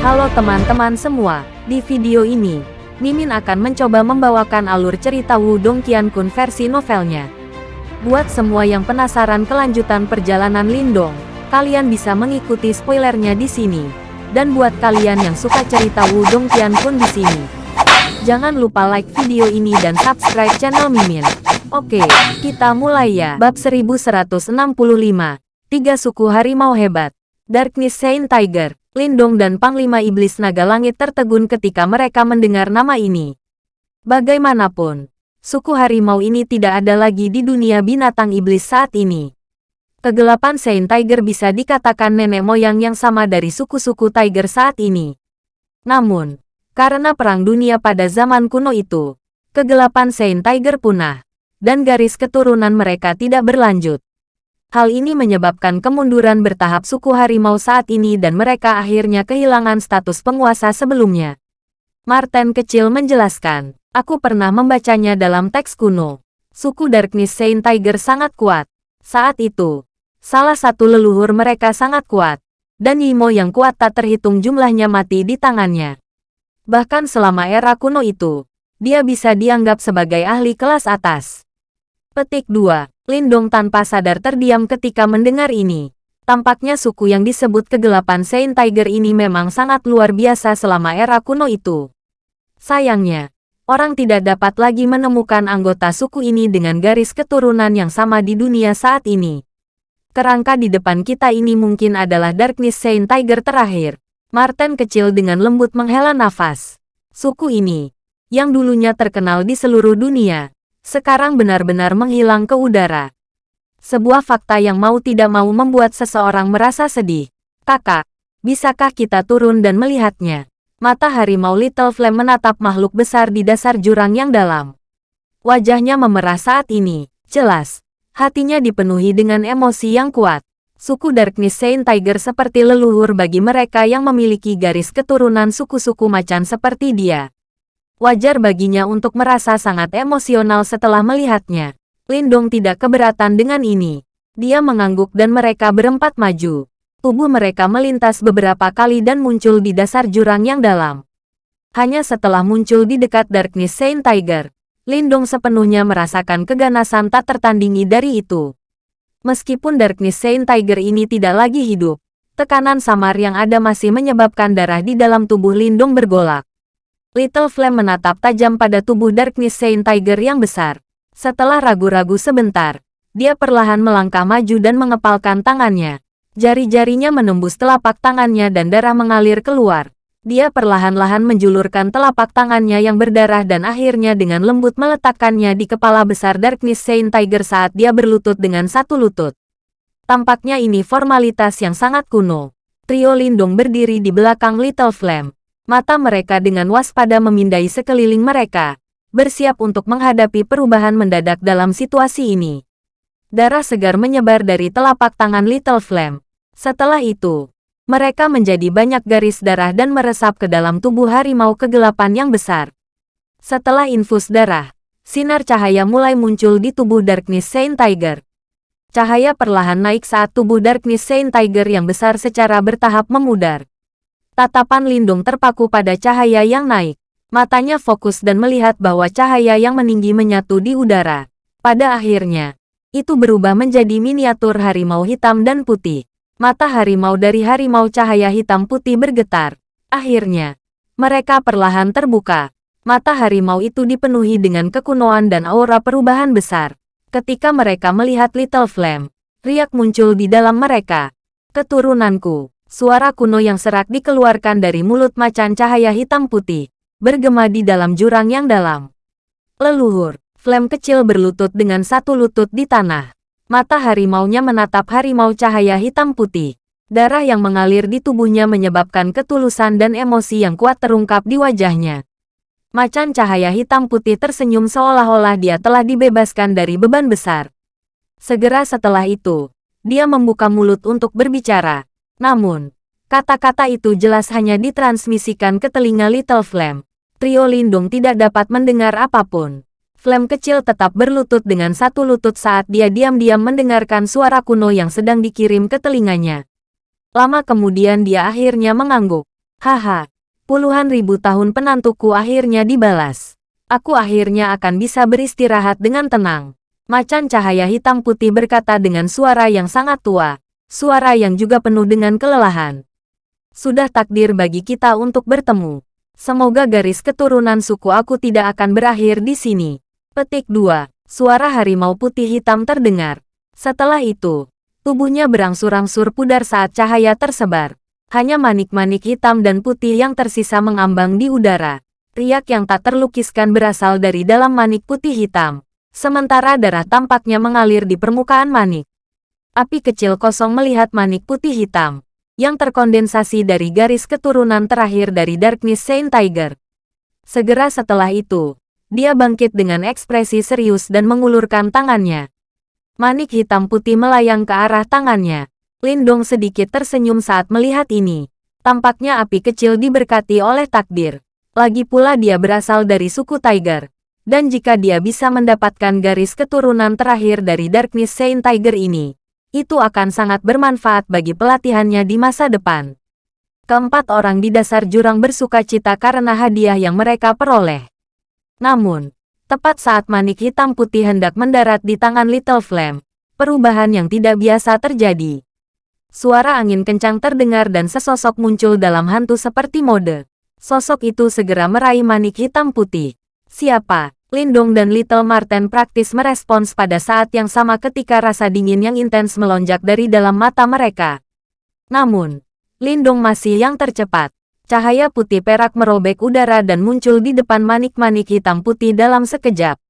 Halo teman-teman semua, di video ini, Mimin akan mencoba membawakan alur cerita Wudong Qiankun versi novelnya. Buat semua yang penasaran kelanjutan perjalanan Lindong, kalian bisa mengikuti spoilernya di sini. Dan buat kalian yang suka cerita Wudong Qiankun di sini, jangan lupa like video ini dan subscribe channel Mimin. Oke, kita mulai ya. Bab 1165, Tiga Suku Harimau Hebat, Darkness Saint Tiger. Lindong dan Panglima Iblis Naga Langit tertegun ketika mereka mendengar nama ini. Bagaimanapun, suku harimau ini tidak ada lagi di dunia binatang iblis saat ini. Kegelapan Saint Tiger bisa dikatakan nenek moyang yang sama dari suku-suku Tiger saat ini. Namun, karena perang dunia pada zaman kuno itu, kegelapan Saint Tiger punah, dan garis keturunan mereka tidak berlanjut. Hal ini menyebabkan kemunduran bertahap suku harimau saat ini dan mereka akhirnya kehilangan status penguasa sebelumnya. Martin kecil menjelaskan, aku pernah membacanya dalam teks kuno. Suku Darkness Saint Tiger sangat kuat. Saat itu, salah satu leluhur mereka sangat kuat, dan Yimo yang kuat tak terhitung jumlahnya mati di tangannya. Bahkan selama era kuno itu, dia bisa dianggap sebagai ahli kelas atas. Petik 2. Lindong tanpa sadar terdiam ketika mendengar ini. Tampaknya suku yang disebut kegelapan Saint Tiger ini memang sangat luar biasa selama era kuno itu. Sayangnya, orang tidak dapat lagi menemukan anggota suku ini dengan garis keturunan yang sama di dunia saat ini. Kerangka di depan kita ini mungkin adalah Darkness Saint Tiger terakhir. Martin kecil dengan lembut menghela nafas. Suku ini, yang dulunya terkenal di seluruh dunia, sekarang benar-benar menghilang ke udara. Sebuah fakta yang mau tidak mau membuat seseorang merasa sedih. Kakak, bisakah kita turun dan melihatnya? Mata harimau Little Flame menatap makhluk besar di dasar jurang yang dalam. Wajahnya memerah saat ini, jelas. Hatinya dipenuhi dengan emosi yang kuat. Suku Darkness Saint Tiger seperti leluhur bagi mereka yang memiliki garis keturunan suku-suku macan seperti dia. Wajar baginya untuk merasa sangat emosional setelah melihatnya. Lindong tidak keberatan dengan ini. Dia mengangguk dan mereka berempat maju. Tubuh mereka melintas beberapa kali dan muncul di dasar jurang yang dalam. Hanya setelah muncul di dekat Darkness Saint Tiger, Lindong sepenuhnya merasakan keganasan tak tertandingi dari itu. Meskipun Darkness Saint Tiger ini tidak lagi hidup, tekanan samar yang ada masih menyebabkan darah di dalam tubuh Lindong bergolak. Little Flame menatap tajam pada tubuh Darkness Saint Tiger yang besar. Setelah ragu-ragu sebentar, dia perlahan melangkah maju dan mengepalkan tangannya. Jari-jarinya menembus telapak tangannya dan darah mengalir keluar. Dia perlahan-lahan menjulurkan telapak tangannya yang berdarah dan akhirnya dengan lembut meletakkannya di kepala besar Darkness Saint Tiger saat dia berlutut dengan satu lutut. Tampaknya ini formalitas yang sangat kuno. Trio Lindung berdiri di belakang Little Flame. Mata mereka dengan waspada memindai sekeliling mereka, bersiap untuk menghadapi perubahan mendadak dalam situasi ini. Darah segar menyebar dari telapak tangan Little Flame. Setelah itu, mereka menjadi banyak garis darah dan meresap ke dalam tubuh harimau kegelapan yang besar. Setelah infus darah, sinar cahaya mulai muncul di tubuh Darkness Saint Tiger. Cahaya perlahan naik saat tubuh Darkness Saint Tiger yang besar secara bertahap memudar. Tatapan Lindung terpaku pada cahaya yang naik. Matanya fokus dan melihat bahwa cahaya yang meninggi menyatu di udara. Pada akhirnya, itu berubah menjadi miniatur harimau hitam dan putih. Mata harimau dari harimau cahaya hitam putih bergetar. Akhirnya, mereka perlahan terbuka. Mata harimau itu dipenuhi dengan kekunoan dan aura perubahan besar. Ketika mereka melihat Little Flame, riak muncul di dalam mereka. Keturunanku, Suara kuno yang serak dikeluarkan dari mulut macan cahaya hitam putih, bergema di dalam jurang yang dalam. Leluhur, Flame kecil berlutut dengan satu lutut di tanah. Mata harimaunya menatap harimau cahaya hitam putih. Darah yang mengalir di tubuhnya menyebabkan ketulusan dan emosi yang kuat terungkap di wajahnya. Macan cahaya hitam putih tersenyum seolah-olah dia telah dibebaskan dari beban besar. Segera setelah itu, dia membuka mulut untuk berbicara. Namun, kata-kata itu jelas hanya ditransmisikan ke telinga Little Flame. Trio Lindung tidak dapat mendengar apa pun. Flame kecil tetap berlutut dengan satu lutut saat dia diam-diam mendengarkan suara kuno yang sedang dikirim ke telinganya. Lama kemudian dia akhirnya mengangguk. Haha, puluhan ribu tahun penantuku akhirnya dibalas. Aku akhirnya akan bisa beristirahat dengan tenang. Macan cahaya hitam putih berkata dengan suara yang sangat tua, suara yang juga penuh dengan kelelahan. Sudah takdir bagi kita untuk bertemu. Semoga garis keturunan suku aku tidak akan berakhir di sini. Petik 2. Suara harimau putih hitam terdengar. Setelah itu, tubuhnya berangsur-angsur pudar saat cahaya tersebar. Hanya manik-manik hitam dan putih yang tersisa mengambang di udara. Riak yang tak terlukiskan berasal dari dalam manik putih hitam. Sementara darah tampaknya mengalir di permukaan manik. Api kecil kosong melihat manik putih hitam, yang terkondensasi dari garis keturunan terakhir dari Darkness Saint Tiger. Segera setelah itu, dia bangkit dengan ekspresi serius dan mengulurkan tangannya. Manik hitam putih melayang ke arah tangannya. Lindong sedikit tersenyum saat melihat ini. Tampaknya api kecil diberkati oleh takdir. Lagi pula dia berasal dari suku Tiger. Dan jika dia bisa mendapatkan garis keturunan terakhir dari Darkness Saint Tiger ini, itu akan sangat bermanfaat bagi pelatihannya di masa depan. Keempat orang di dasar jurang bersuka cita karena hadiah yang mereka peroleh. Namun, tepat saat manik hitam putih hendak mendarat di tangan Little Flame, perubahan yang tidak biasa terjadi. Suara angin kencang terdengar dan sesosok muncul dalam hantu seperti mode. Sosok itu segera meraih manik hitam putih. Siapa? Lindong dan Little Marten praktis merespons pada saat yang sama ketika rasa dingin yang intens melonjak dari dalam mata mereka. Namun, Lindong masih yang tercepat. Cahaya putih perak merobek udara dan muncul di depan manik-manik hitam putih dalam sekejap.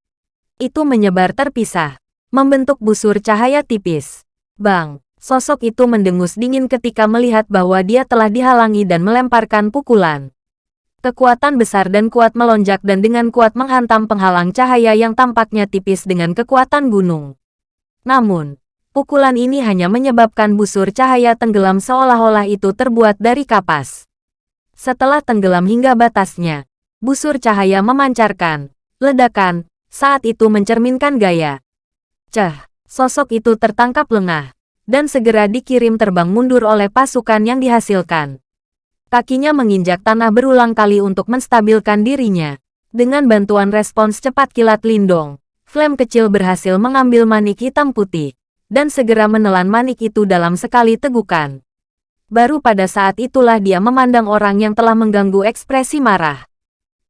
Itu menyebar terpisah, membentuk busur cahaya tipis. Bang! Sosok itu mendengus dingin ketika melihat bahwa dia telah dihalangi dan melemparkan pukulan. Kekuatan besar dan kuat melonjak dan dengan kuat menghantam penghalang cahaya yang tampaknya tipis dengan kekuatan gunung. Namun, pukulan ini hanya menyebabkan busur cahaya tenggelam seolah-olah itu terbuat dari kapas. Setelah tenggelam hingga batasnya, busur cahaya memancarkan, ledakan, saat itu mencerminkan gaya. Cah, sosok itu tertangkap lengah dan segera dikirim terbang mundur oleh pasukan yang dihasilkan. Kakinya menginjak tanah berulang kali untuk menstabilkan dirinya. Dengan bantuan respons cepat kilat Lindong, Flame kecil berhasil mengambil manik hitam putih, dan segera menelan manik itu dalam sekali tegukan. Baru pada saat itulah dia memandang orang yang telah mengganggu ekspresi marah.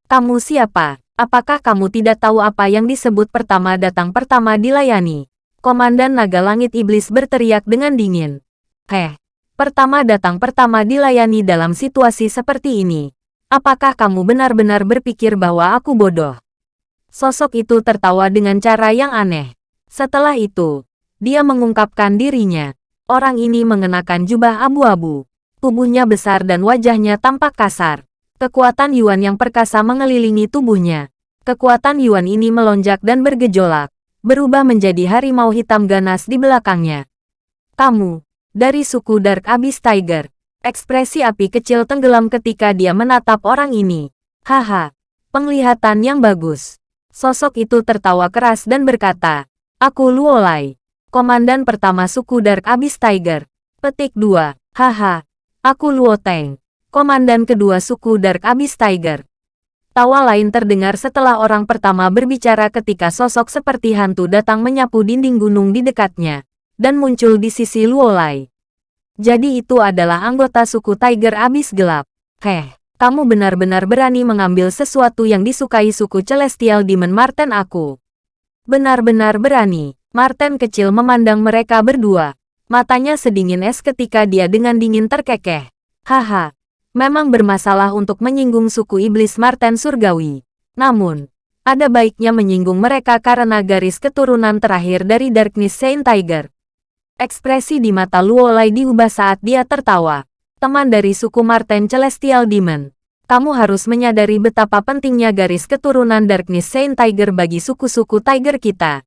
Kamu siapa? Apakah kamu tidak tahu apa yang disebut pertama datang pertama dilayani? Komandan Naga Langit Iblis berteriak dengan dingin. Heh, pertama datang pertama dilayani dalam situasi seperti ini. Apakah kamu benar-benar berpikir bahwa aku bodoh? Sosok itu tertawa dengan cara yang aneh. Setelah itu, dia mengungkapkan dirinya. Orang ini mengenakan jubah abu-abu. Tubuhnya besar dan wajahnya tampak kasar. Kekuatan Yuan yang perkasa mengelilingi tubuhnya. Kekuatan Yuan ini melonjak dan bergejolak berubah menjadi harimau hitam ganas di belakangnya. Kamu, dari suku Dark Abyss Tiger. Ekspresi api kecil tenggelam ketika dia menatap orang ini. Haha, penglihatan yang bagus. Sosok itu tertawa keras dan berkata, Aku Luolai, komandan pertama suku Dark Abyss Tiger. Petik 2, haha, aku Luoteng, komandan kedua suku Dark Abyss Tiger. Tawa lain terdengar setelah orang pertama berbicara ketika sosok seperti hantu datang menyapu dinding gunung di dekatnya, dan muncul di sisi Luolai. Jadi itu adalah anggota suku Tiger Abis Gelap. Heh, kamu benar-benar berani mengambil sesuatu yang disukai suku Celestial Demon Marten aku. Benar-benar berani. Marten kecil memandang mereka berdua. Matanya sedingin es ketika dia dengan dingin terkekeh. Haha, memang bermasalah untuk menyinggung suku iblis Marten Surgawi. Namun, ada baiknya menyinggung mereka karena garis keturunan terakhir dari Darkness Saint Tiger. Ekspresi di mata Luolai diubah saat dia tertawa. Teman dari suku Marten Celestial Demon. Kamu harus menyadari betapa pentingnya garis keturunan Darkness Saint Tiger bagi suku-suku Tiger kita.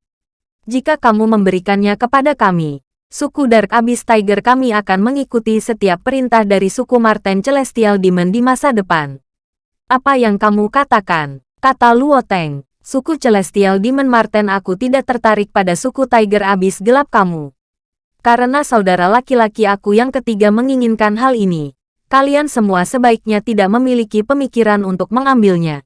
Jika kamu memberikannya kepada kami, suku Dark Abyss Tiger kami akan mengikuti setiap perintah dari suku Marten Celestial Demon di masa depan. Apa yang kamu katakan? Kata Luo Teng. Suku Celestial Demon Marten aku tidak tertarik pada suku Tiger Abyss gelap kamu. Karena saudara laki-laki aku yang ketiga menginginkan hal ini. kalian semua sebaiknya tidak memiliki pemikiran untuk mengambilnya.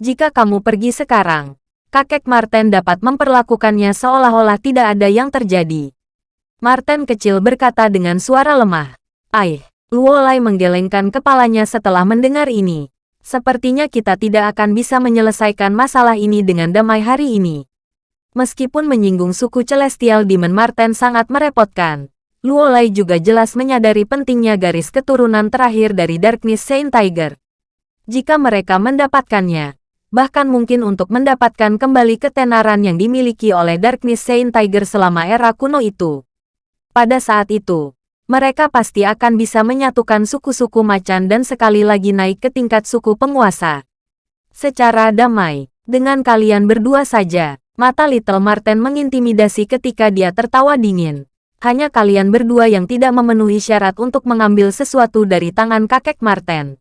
Jika kamu pergi sekarang, kakek Martin dapat memperlakukannya seolah-olah tidak ada yang terjadi. Martin kecil berkata dengan suara lemah. Aih, Luolai menggelengkan kepalanya setelah mendengar ini. Sepertinya kita tidak akan bisa menyelesaikan masalah ini dengan damai hari ini. Meskipun menyinggung suku Celestial Demon Martin sangat merepotkan, Luolai juga jelas menyadari pentingnya garis keturunan terakhir dari Darkness Saint Tiger. Jika mereka mendapatkannya, bahkan mungkin untuk mendapatkan kembali ketenaran yang dimiliki oleh Darkness Saint Tiger selama era kuno itu. Pada saat itu, mereka pasti akan bisa menyatukan suku-suku macan dan sekali lagi naik ke tingkat suku penguasa. Secara damai, dengan kalian berdua saja, mata Little Marten mengintimidasi ketika dia tertawa dingin hanya kalian berdua yang tidak memenuhi syarat untuk mengambil sesuatu dari tangan kakek Marten.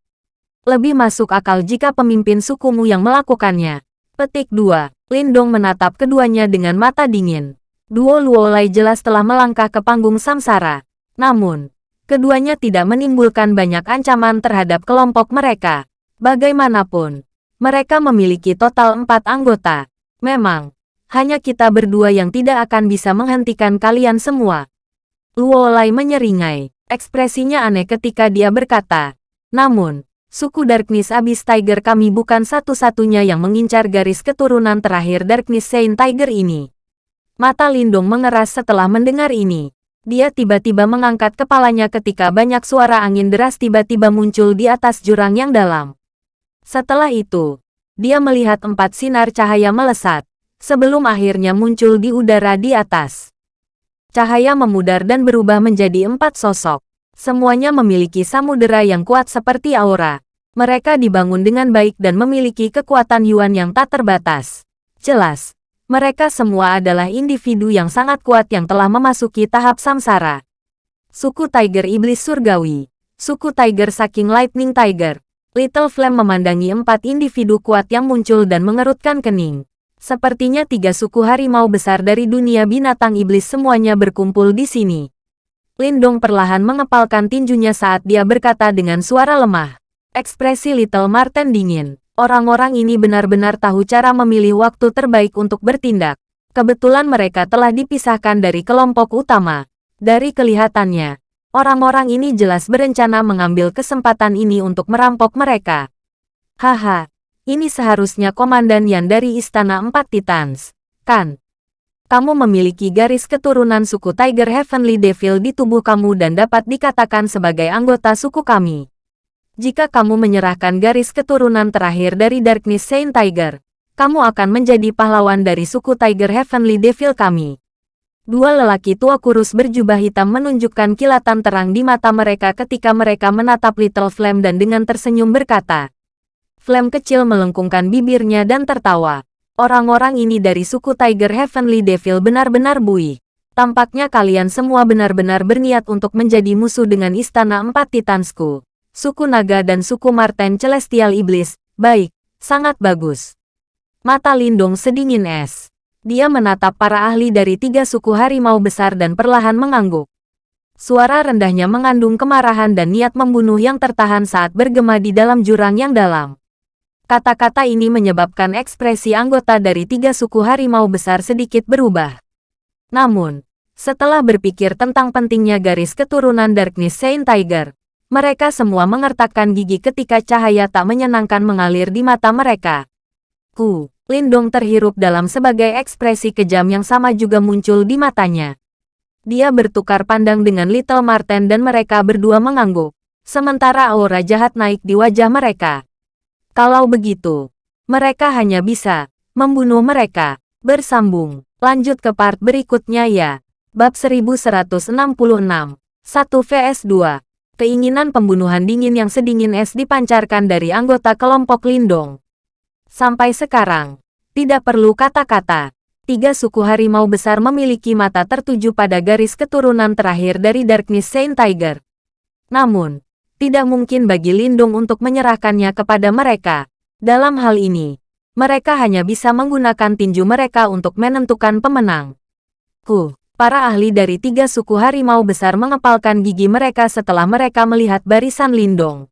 Lebih masuk akal jika pemimpin sukumu yang melakukannya. Petik 2. Lindong menatap keduanya dengan mata dingin. Duo Luolai jelas telah melangkah ke panggung samsara. Namun, keduanya tidak menimbulkan banyak ancaman terhadap kelompok mereka. Bagaimanapun, mereka memiliki total empat anggota. Memang, hanya kita berdua yang tidak akan bisa menghentikan kalian semua. Luo Lai menyeringai. Ekspresinya aneh ketika dia berkata. Namun, suku Darkness Abyss Tiger kami bukan satu-satunya yang mengincar garis keturunan terakhir Darkness Saint Tiger ini. Mata Lindung mengeras setelah mendengar ini. Dia tiba-tiba mengangkat kepalanya ketika banyak suara angin deras tiba-tiba muncul di atas jurang yang dalam. Setelah itu, dia melihat empat sinar cahaya melesat sebelum akhirnya muncul di udara di atas. Cahaya memudar dan berubah menjadi empat sosok. Semuanya memiliki samudera yang kuat seperti aura. Mereka dibangun dengan baik dan memiliki kekuatan Yuan yang tak terbatas. Jelas, mereka semua adalah individu yang sangat kuat yang telah memasuki tahap samsara. Suku Tiger Iblis Surgawi, suku Tiger Saking Lightning Tiger, Little Flame memandangi empat individu kuat yang muncul dan mengerutkan kening. Sepertinya tiga suku harimau besar dari dunia binatang iblis semuanya berkumpul di sini. Lindong perlahan mengepalkan tinjunya saat dia berkata dengan suara lemah. Ekspresi Little Marten dingin. Orang-orang ini benar-benar tahu cara memilih waktu terbaik untuk bertindak. Kebetulan mereka telah dipisahkan dari kelompok utama. Dari kelihatannya, orang-orang ini jelas berencana mengambil kesempatan ini untuk merampok mereka. Haha, ini seharusnya Komandan Yan dari Istana Empat Titans, kan? Kamu memiliki garis keturunan suku Tiger Heavenly Devil di tubuh kamu dan dapat dikatakan sebagai anggota suku kami. Jika kamu menyerahkan garis keturunan terakhir dari Darkness Saint Tiger, kamu akan menjadi pahlawan dari suku Tiger Heavenly Devil kami. Dua lelaki tua kurus berjubah hitam menunjukkan kilatan terang di mata mereka ketika mereka menatap Little Flame dan dengan tersenyum berkata, Flame kecil melengkungkan bibirnya dan tertawa. Orang-orang ini dari suku Tiger Heavenly Devil benar-benar buih. Tampaknya kalian semua benar-benar berniat untuk menjadi musuh dengan Istana Empat Titansku. Suku Naga dan suku Marten Celestial Iblis. Baik, sangat bagus. Mata Lindung sedingin es. Dia menatap para ahli dari tiga suku harimau besar dan perlahan mengangguk. Suara rendahnya mengandung kemarahan dan niat membunuh yang tertahan saat bergema di dalam jurang yang dalam. Kata-kata ini menyebabkan ekspresi anggota dari tiga suku harimau besar sedikit berubah. Namun, setelah berpikir tentang pentingnya garis keturunan Darkness Saint Tiger, mereka semua mengertakkan gigi ketika cahaya tak menyenangkan mengalir di mata mereka. Ku, Lindong terhirup dalam sebagai ekspresi kejam yang sama juga muncul di matanya. Dia bertukar pandang dengan Little Marten dan mereka berdua mengangguk. Sementara aura jahat naik di wajah mereka. Kalau begitu, mereka hanya bisa membunuh mereka. Bersambung. Lanjut ke part berikutnya ya. Bab 1166. 1 vs 2. Keinginan pembunuhan dingin yang sedingin es dipancarkan dari anggota kelompok Lindong. Sampai sekarang, tidak perlu kata-kata. Tiga suku harimau besar memiliki mata tertuju pada garis keturunan terakhir dari Darkness Saint Tiger. Namun, tidak mungkin bagi Lindung untuk menyerahkannya kepada mereka. Dalam hal ini, mereka hanya bisa menggunakan tinju mereka untuk menentukan pemenang. Ku, Para ahli dari tiga suku harimau besar mengepalkan gigi mereka setelah mereka melihat barisan Lindong.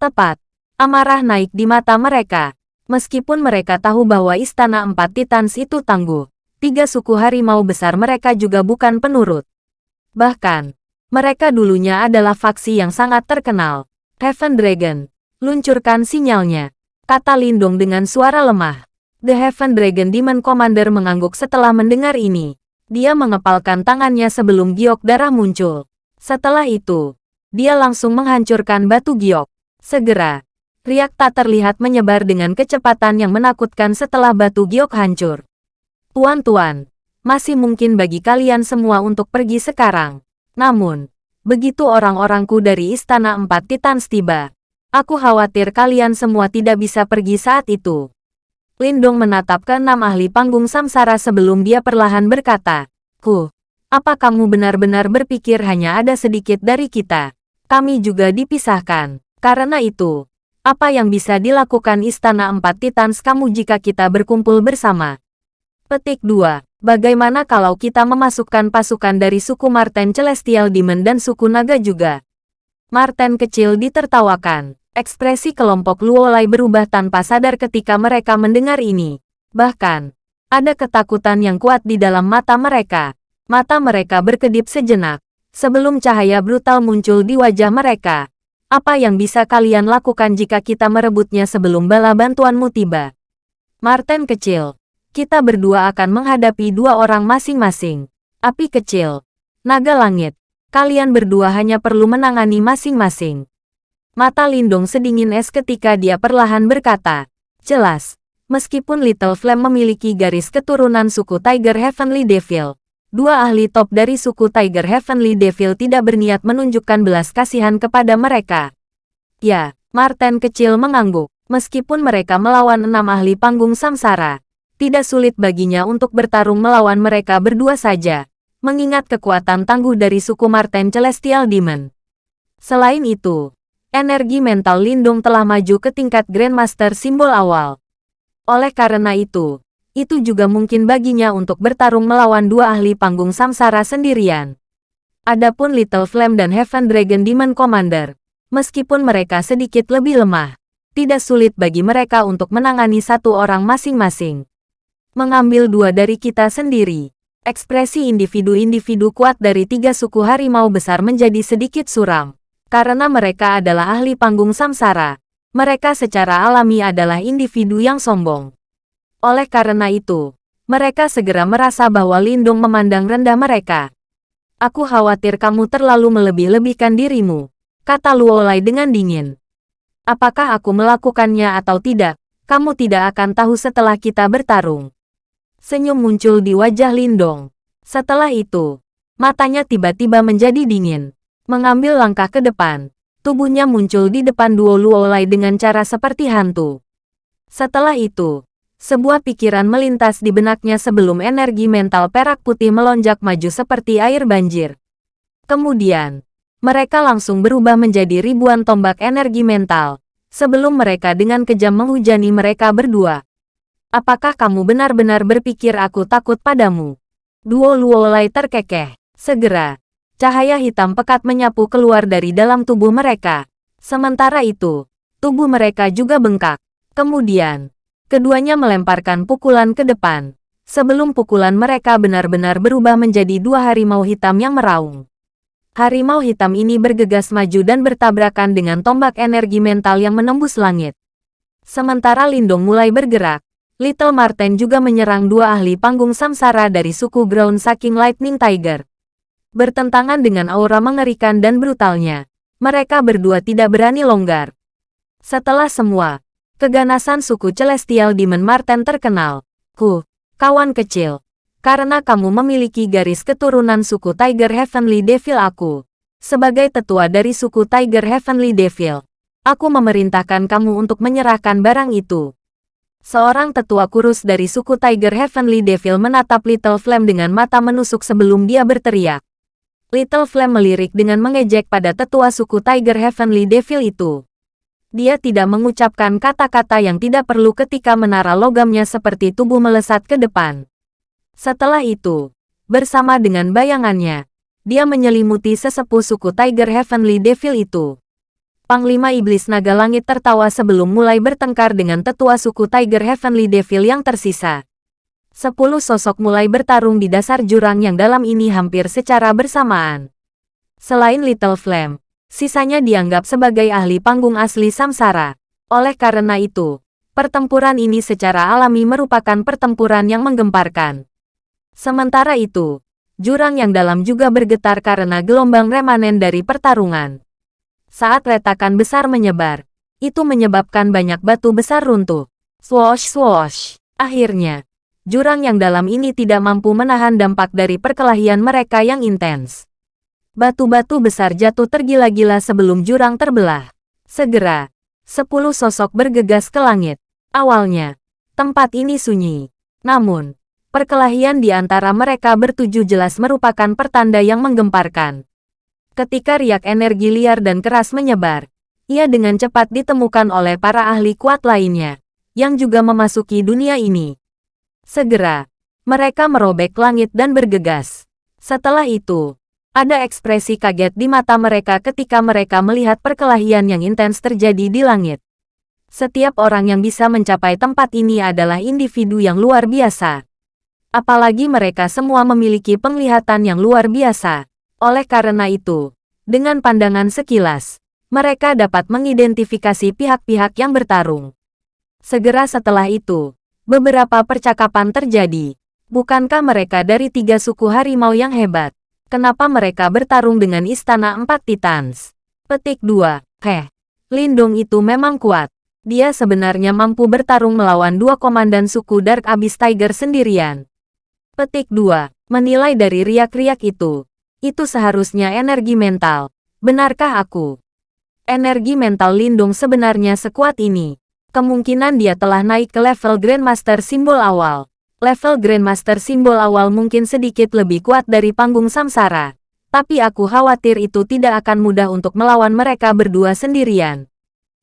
Tepat. Amarah naik di mata mereka. Meskipun mereka tahu bahwa Istana Empat Titans itu tangguh, tiga suku harimau besar mereka juga bukan penurut. Bahkan, mereka dulunya adalah faksi yang sangat terkenal. Heaven Dragon. Luncurkan sinyalnya. Kata Lindong dengan suara lemah. The Heaven Dragon Demon Commander mengangguk setelah mendengar ini. Dia mengepalkan tangannya sebelum giok darah muncul. Setelah itu, dia langsung menghancurkan batu giok. Segera, riak tak terlihat menyebar dengan kecepatan yang menakutkan setelah batu giok hancur. Tuan-tuan, masih mungkin bagi kalian semua untuk pergi sekarang. Namun, begitu orang-orangku dari Istana Empat Titans tiba, aku khawatir kalian semua tidak bisa pergi saat itu. Lindong menatap ke enam ahli panggung samsara sebelum dia perlahan berkata, Huh, apa kamu benar-benar berpikir hanya ada sedikit dari kita? Kami juga dipisahkan. Karena itu, apa yang bisa dilakukan Istana Empat Titans kamu jika kita berkumpul bersama? Petik 2. Bagaimana kalau kita memasukkan pasukan dari suku Marten Celestial Demon dan suku Naga juga? Marten kecil ditertawakan. Ekspresi kelompok Luolai berubah tanpa sadar ketika mereka mendengar ini. Bahkan, ada ketakutan yang kuat di dalam mata mereka. Mata mereka berkedip sejenak. Sebelum cahaya brutal muncul di wajah mereka. Apa yang bisa kalian lakukan jika kita merebutnya sebelum bala bantuanmu tiba? Martin kecil. Kita berdua akan menghadapi dua orang masing-masing. Api kecil. Naga langit. Kalian berdua hanya perlu menangani masing-masing. Mata Lindong sedingin es ketika dia perlahan berkata, Jelas, meskipun Little Flame memiliki garis keturunan suku Tiger Heavenly Devil, dua ahli top dari suku Tiger Heavenly Devil tidak berniat menunjukkan belas kasihan kepada mereka. Ya, Martin kecil mengangguk. Meskipun mereka melawan enam ahli panggung samsara, tidak sulit baginya untuk bertarung melawan mereka berdua saja, mengingat kekuatan tangguh dari suku Martin Celestial Demon. Selain itu, energi mental Lindung telah maju ke tingkat Grandmaster simbol awal. Oleh karena itu, itu juga mungkin baginya untuk bertarung melawan dua ahli panggung samsara sendirian. Adapun Little Flame dan Heaven Dragon Demon Commander, meskipun mereka sedikit lebih lemah, tidak sulit bagi mereka untuk menangani satu orang masing-masing. Mengambil dua dari kita sendiri, ekspresi individu-individu kuat dari tiga suku harimau besar menjadi sedikit suram. Karena mereka adalah ahli panggung samsara, mereka secara alami adalah individu yang sombong. Oleh karena itu, mereka segera merasa bahwa Lindung memandang rendah mereka. Aku khawatir kamu terlalu melebih-lebihkan dirimu, kata Luolai dengan dingin. Apakah aku melakukannya atau tidak, kamu tidak akan tahu setelah kita bertarung. Senyum muncul di wajah Lindong. Setelah itu, matanya tiba-tiba menjadi dingin mengambil langkah ke depan. Tubuhnya muncul di depan duo Luolai dengan cara seperti hantu. Setelah itu, sebuah pikiran melintas di benaknya sebelum energi mental perak putih melonjak maju seperti air banjir. Kemudian, mereka langsung berubah menjadi ribuan tombak energi mental, sebelum mereka dengan kejam menghujani mereka berdua. Apakah kamu benar-benar berpikir aku takut padamu? Duo Luolai terkekeh. Segera, Cahaya hitam pekat menyapu keluar dari dalam tubuh mereka. Sementara itu, tubuh mereka juga bengkak. Kemudian, keduanya melemparkan pukulan ke depan. Sebelum pukulan mereka benar-benar berubah menjadi dua harimau hitam yang meraung. Harimau hitam ini bergegas maju dan bertabrakan dengan tombak energi mental yang menembus langit. Sementara Lindong mulai bergerak, Little Marten juga menyerang dua ahli panggung samsara dari suku Ground Saking Lightning Tiger. Bertentangan dengan aura mengerikan dan brutalnya, mereka berdua tidak berani longgar. Setelah semua, keganasan suku Celestial Demon Marten terkenal. Huh, kawan kecil. Karena kamu memiliki garis keturunan suku Tiger Heavenly Devil aku. Sebagai tetua dari suku Tiger Heavenly Devil, aku memerintahkan kamu untuk menyerahkan barang itu. Seorang tetua kurus dari suku Tiger Heavenly Devil menatap Little Flame dengan mata menusuk sebelum dia berteriak. Little Flame melirik dengan mengejek pada tetua suku Tiger Heavenly Devil itu. Dia tidak mengucapkan kata-kata yang tidak perlu ketika menara logamnya seperti tubuh melesat ke depan. Setelah itu, bersama dengan bayangannya. Dia menyelimuti sesepuh suku Tiger Heavenly Devil itu. Panglima Iblis Naga Langit tertawa sebelum mulai bertengkar dengan tetua suku Tiger Heavenly Devil yang tersisa. Sepuluh sosok mulai bertarung di dasar jurang yang dalam ini hampir secara bersamaan. Selain Little Flame, sisanya dianggap sebagai ahli panggung asli Samsara. Oleh karena itu, pertempuran ini secara alami merupakan pertempuran yang menggemparkan. Sementara itu, jurang yang dalam juga bergetar karena gelombang remanen dari pertarungan. Saat retakan besar menyebar, itu menyebabkan banyak batu besar runtuh. Swosh swosh. Akhirnya, jurang yang dalam ini tidak mampu menahan dampak dari perkelahian mereka yang intens. Batu-batu besar jatuh tergila-gila sebelum jurang terbelah. Segera, sepuluh sosok bergegas ke langit. Awalnya, tempat ini sunyi. Namun, Perkelahian di antara mereka bertujuh jelas merupakan pertanda yang menggemparkan. Ketika riak energi liar dan keras menyebar, ia dengan cepat ditemukan oleh para ahli kuat lainnya, yang juga memasuki dunia ini. Segera, mereka merobek langit dan bergegas. Setelah itu, ada ekspresi kaget di mata mereka ketika mereka melihat perkelahian yang intens terjadi di langit. Setiap orang yang bisa mencapai tempat ini adalah individu yang luar biasa. Apalagi mereka semua memiliki penglihatan yang luar biasa. Oleh karena itu, dengan pandangan sekilas, mereka dapat mengidentifikasi pihak-pihak yang bertarung. Segera setelah itu, beberapa percakapan terjadi. Bukankah mereka dari tiga suku harimau yang hebat? Kenapa mereka bertarung dengan Istana Empat Titans? Petik 2. Heh, Lindung itu memang kuat. Dia sebenarnya mampu bertarung melawan dua komandan suku Dark Abyss Tiger sendirian. Petik 2. Menilai dari riak-riak itu. Itu seharusnya energi mental. Benarkah aku? Energi mental Lindung sebenarnya sekuat ini. Kemungkinan dia telah naik ke level Grandmaster simbol awal. Level Grandmaster simbol awal mungkin sedikit lebih kuat dari panggung samsara. Tapi aku khawatir itu tidak akan mudah untuk melawan mereka berdua sendirian.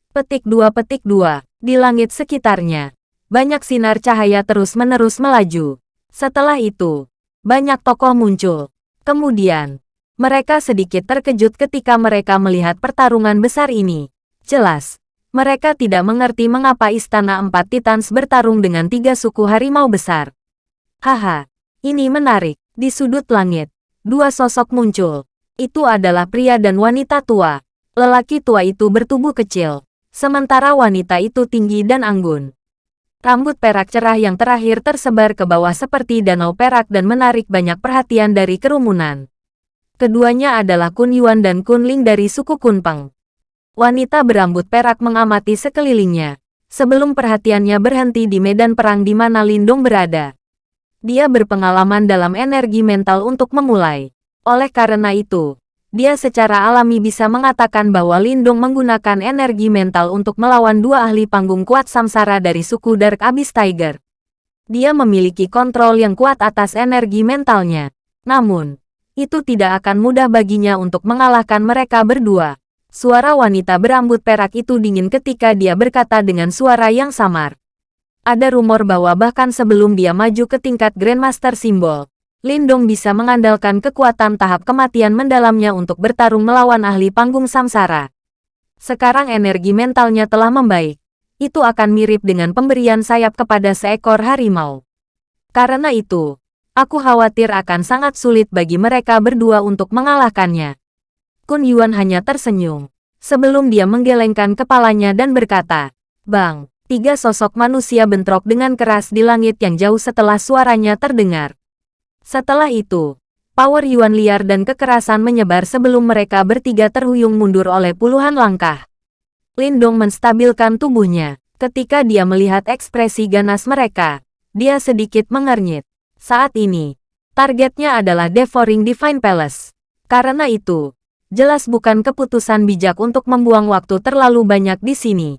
Petik 2 Petik 2. Di langit sekitarnya. Banyak sinar cahaya terus-menerus melaju. Setelah itu, banyak tokoh muncul. Kemudian, mereka sedikit terkejut ketika mereka melihat pertarungan besar ini. Jelas, mereka tidak mengerti mengapa Istana Empat Titans bertarung dengan tiga suku harimau besar. Haha, ini menarik. Di sudut langit, dua sosok muncul. Itu adalah pria dan wanita tua. Lelaki tua itu bertubuh kecil, sementara wanita itu tinggi dan anggun. Rambut perak cerah yang terakhir tersebar ke bawah seperti danau perak dan menarik banyak perhatian dari kerumunan. Keduanya adalah Kun Yuan dan Kun Ling dari suku Kunpeng. Wanita berambut perak mengamati sekelilingnya, sebelum perhatiannya berhenti di medan perang di mana Lindong berada. Dia berpengalaman dalam energi mental untuk memulai. Oleh karena itu, dia secara alami bisa mengatakan bahwa Lindung menggunakan energi mental untuk melawan dua ahli panggung kuat samsara dari suku Dark Abyss Tiger. Dia memiliki kontrol yang kuat atas energi mentalnya. Namun, itu tidak akan mudah baginya untuk mengalahkan mereka berdua. Suara wanita berambut perak itu dingin ketika dia berkata dengan suara yang samar. Ada rumor bahwa bahkan sebelum dia maju ke tingkat Grandmaster Simbol, Lindong bisa mengandalkan kekuatan tahap kematian mendalamnya untuk bertarung melawan ahli panggung samsara. Sekarang energi mentalnya telah membaik. Itu akan mirip dengan pemberian sayap kepada seekor harimau. Karena itu, aku khawatir akan sangat sulit bagi mereka berdua untuk mengalahkannya. Kun Yuan hanya tersenyum. Sebelum dia menggelengkan kepalanya dan berkata, Bang, tiga sosok manusia bentrok dengan keras di langit yang jauh setelah suaranya terdengar. Setelah itu, power Yuan liar dan kekerasan menyebar sebelum mereka bertiga terhuyung mundur oleh puluhan langkah. Lindong menstabilkan tubuhnya. Ketika dia melihat ekspresi ganas mereka, dia sedikit mengernyit. Saat ini, targetnya adalah Devouring Divine Palace. Karena itu, jelas bukan keputusan bijak untuk membuang waktu terlalu banyak di sini.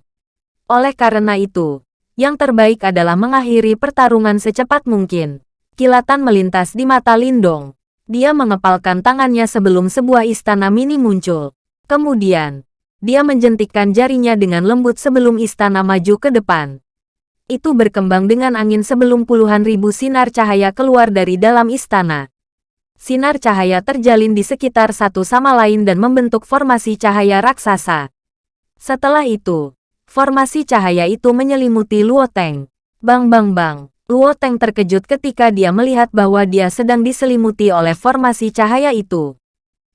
Oleh karena itu, yang terbaik adalah mengakhiri pertarungan secepat mungkin. Kilatan melintas di mata Lindong. Dia mengepalkan tangannya sebelum sebuah istana mini muncul. Kemudian, dia menjentikkan jarinya dengan lembut sebelum istana maju ke depan. Itu berkembang dengan angin sebelum puluhan ribu sinar cahaya keluar dari dalam istana. Sinar cahaya terjalin di sekitar satu sama lain dan membentuk formasi cahaya raksasa. Setelah itu, formasi cahaya itu menyelimuti Luo Teng. Bang bang bang. Luo Teng terkejut ketika dia melihat bahwa dia sedang diselimuti oleh formasi cahaya itu.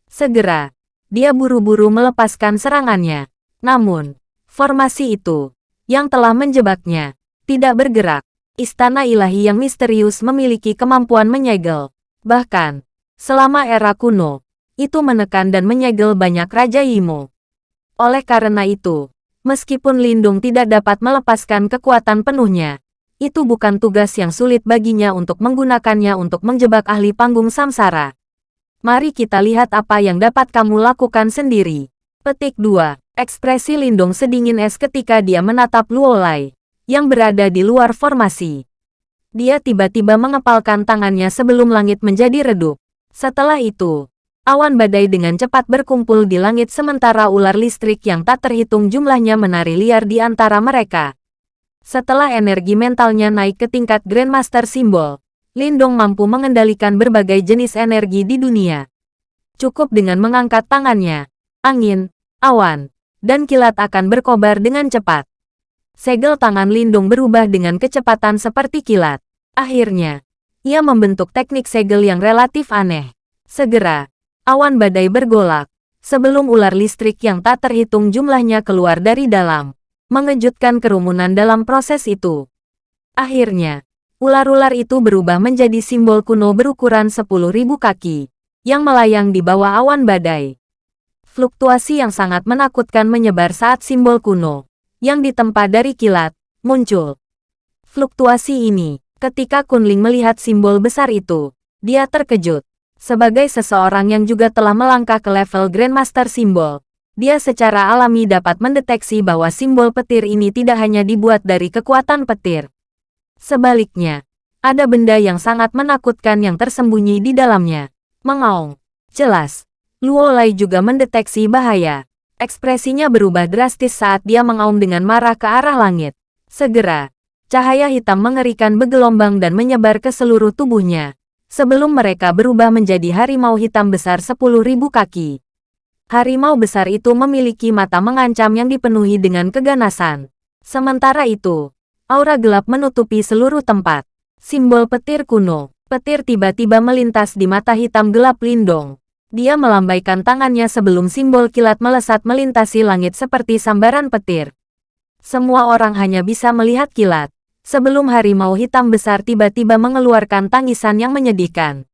Segera, dia buru-buru melepaskan serangannya. Namun, formasi itu, yang telah menjebaknya, tidak bergerak. Istana ilahi yang misterius memiliki kemampuan menyegel. Bahkan, selama era kuno, itu menekan dan menyegel banyak Raja Imo. Oleh karena itu, meskipun Lindung tidak dapat melepaskan kekuatan penuhnya, itu bukan tugas yang sulit baginya untuk menggunakannya untuk menjebak ahli panggung samsara. Mari kita lihat apa yang dapat kamu lakukan sendiri. Petik 2. Ekspresi Lindung sedingin es ketika dia menatap Luolai, yang berada di luar formasi. Dia tiba-tiba mengepalkan tangannya sebelum langit menjadi redup. Setelah itu, awan badai dengan cepat berkumpul di langit sementara ular listrik yang tak terhitung jumlahnya menari liar di antara mereka. Setelah energi mentalnya naik ke tingkat Grandmaster Simbol, Lindong mampu mengendalikan berbagai jenis energi di dunia. Cukup dengan mengangkat tangannya, angin, awan, dan kilat akan berkobar dengan cepat. Segel tangan Lindung berubah dengan kecepatan seperti kilat. Akhirnya, ia membentuk teknik segel yang relatif aneh. Segera, awan badai bergolak, sebelum ular listrik yang tak terhitung jumlahnya keluar dari dalam mengejutkan kerumunan dalam proses itu. Akhirnya, ular-ular itu berubah menjadi simbol kuno berukuran 10.000 kaki, yang melayang di bawah awan badai. Fluktuasi yang sangat menakutkan menyebar saat simbol kuno, yang ditempa dari kilat, muncul. Fluktuasi ini, ketika Kunling melihat simbol besar itu, dia terkejut. Sebagai seseorang yang juga telah melangkah ke level Grandmaster Simbol, dia secara alami dapat mendeteksi bahwa simbol petir ini tidak hanya dibuat dari kekuatan petir. Sebaliknya, ada benda yang sangat menakutkan yang tersembunyi di dalamnya. Mengaung. Jelas, Luo Lai juga mendeteksi bahaya. Ekspresinya berubah drastis saat dia mengaum dengan marah ke arah langit. Segera, cahaya hitam mengerikan bergelombang dan menyebar ke seluruh tubuhnya. Sebelum mereka berubah menjadi harimau hitam besar 10.000 kaki. Harimau besar itu memiliki mata mengancam yang dipenuhi dengan keganasan. Sementara itu, aura gelap menutupi seluruh tempat. Simbol petir kuno. Petir tiba-tiba melintas di mata hitam gelap Lindong. Dia melambaikan tangannya sebelum simbol kilat melesat melintasi langit seperti sambaran petir. Semua orang hanya bisa melihat kilat. Sebelum harimau hitam besar tiba-tiba mengeluarkan tangisan yang menyedihkan.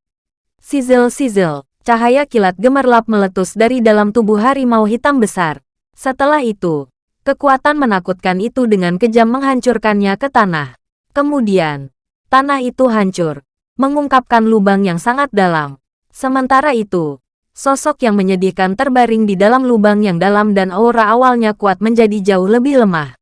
Sizzle-sizzle. Cahaya kilat gemerlap meletus dari dalam tubuh harimau hitam besar. Setelah itu, kekuatan menakutkan itu dengan kejam menghancurkannya ke tanah. Kemudian, tanah itu hancur, mengungkapkan lubang yang sangat dalam. Sementara itu, sosok yang menyedihkan terbaring di dalam lubang yang dalam dan aura awalnya kuat menjadi jauh lebih lemah.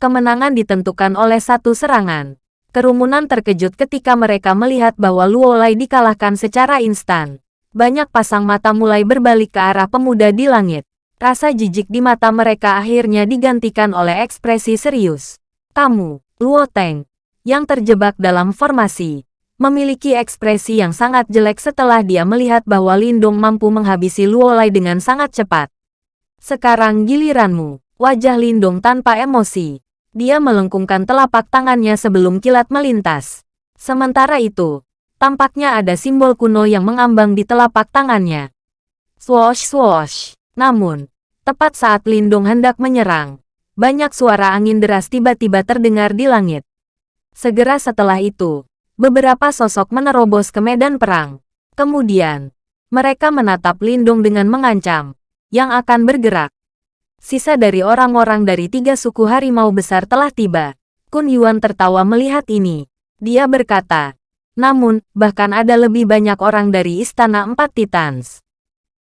Kemenangan ditentukan oleh satu serangan. Kerumunan terkejut ketika mereka melihat bahwa Luo Lai dikalahkan secara instan. Banyak pasang mata mulai berbalik ke arah pemuda di langit. Rasa jijik di mata mereka akhirnya digantikan oleh ekspresi serius. Kamu, Luo Teng, yang terjebak dalam formasi, memiliki ekspresi yang sangat jelek setelah dia melihat bahwa Lindong mampu menghabisi Luo Lai dengan sangat cepat. Sekarang giliranmu, wajah Lindong tanpa emosi. Dia melengkungkan telapak tangannya sebelum kilat melintas. Sementara itu, Tampaknya ada simbol kuno yang mengambang di telapak tangannya. Swoosh swoosh. Namun, tepat saat Lindung hendak menyerang, banyak suara angin deras tiba-tiba terdengar di langit. Segera setelah itu, beberapa sosok menerobos ke medan perang. Kemudian, mereka menatap Lindung dengan mengancam, yang akan bergerak. Sisa dari orang-orang dari tiga suku harimau besar telah tiba. Kun Yuan tertawa melihat ini. Dia berkata, namun, bahkan ada lebih banyak orang dari Istana Empat Titans.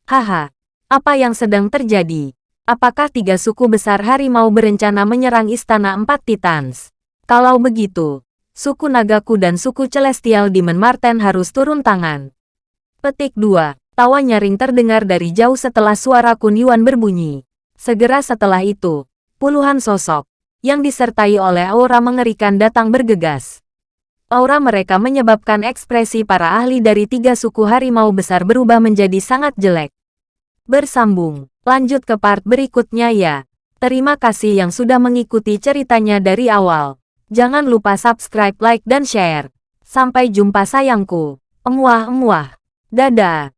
Haha, apa yang sedang terjadi? Apakah tiga suku besar harimau berencana menyerang Istana Empat Titans? Kalau begitu, suku Nagaku dan suku Celestial Demon Marten harus turun tangan. Petik 2. Tawa nyaring terdengar dari jauh setelah suara Kun Yuan berbunyi. Segera setelah itu, puluhan sosok, yang disertai oleh aura mengerikan datang bergegas. Aura mereka menyebabkan ekspresi para ahli dari tiga suku harimau besar berubah menjadi sangat jelek. Bersambung, lanjut ke part berikutnya ya. Terima kasih yang sudah mengikuti ceritanya dari awal. Jangan lupa subscribe, like, dan share. Sampai jumpa sayangku. Emuah-emuah. Dadah.